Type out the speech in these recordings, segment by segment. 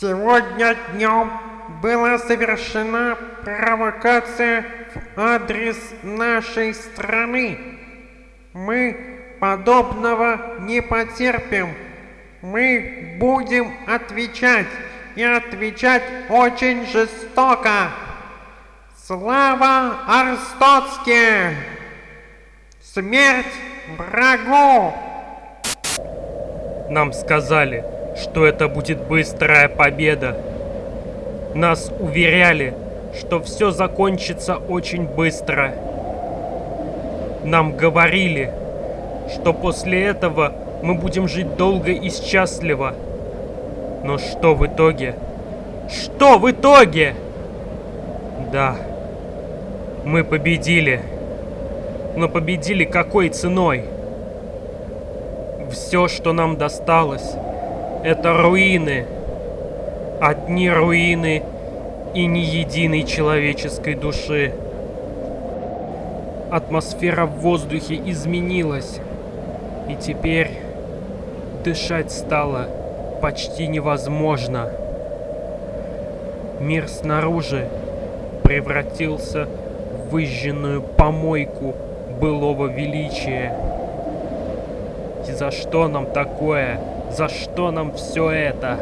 Сегодня днем была совершена провокация в адрес нашей страны. Мы подобного не потерпим. Мы будем отвечать и отвечать очень жестоко. Слава Арстоцке! Смерть врагу! Нам сказали, что это будет быстрая победа. Нас уверяли, что все закончится очень быстро. Нам говорили, что после этого мы будем жить долго и счастливо. Но что в итоге? Что в итоге? Да, мы победили. Но победили какой ценой? Все, что нам досталось, это руины. Одни руины и ни единой человеческой души. Атмосфера в воздухе изменилась. И теперь дышать стало почти невозможно. Мир снаружи превратился в выжженную помойку былого величия. И за что нам такое? За что нам все это?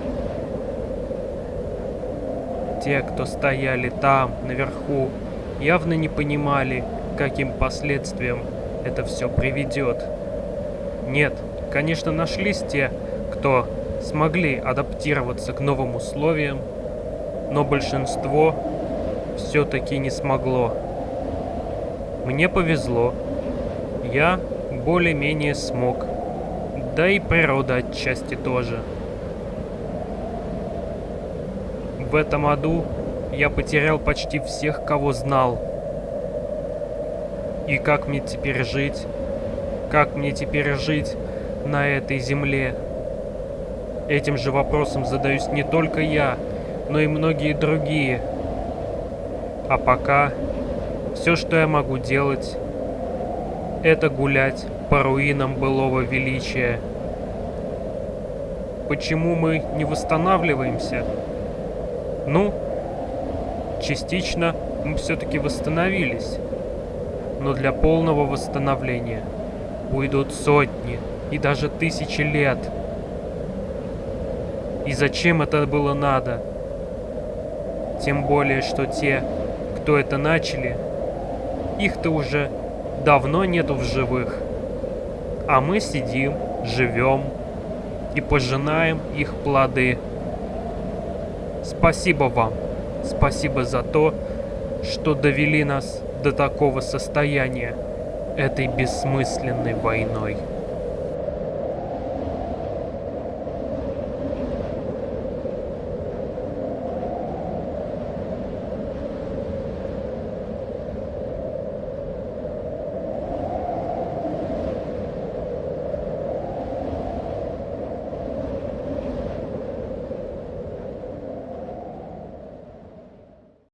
Те, кто стояли там, наверху, явно не понимали, каким последствиям это все приведет. Нет, конечно, нашлись те, кто смогли адаптироваться к новым условиям, но большинство все-таки не смогло. Мне повезло. Я более-менее смог. Да и природа отчасти тоже. В этом аду я потерял почти всех, кого знал. И как мне теперь жить? Как мне теперь жить на этой земле? Этим же вопросом задаюсь не только я, но и многие другие. А пока все, что я могу делать, это гулять по руинам былого величия. Почему мы не восстанавливаемся? Ну, частично мы все-таки восстановились. Но для полного восстановления уйдут сотни и даже тысячи лет. И зачем это было надо? Тем более, что те, кто это начали, их-то уже давно нету в живых. А мы сидим, живем и пожинаем их плоды. Спасибо вам. Спасибо за то, что довели нас до такого состояния этой бессмысленной войной.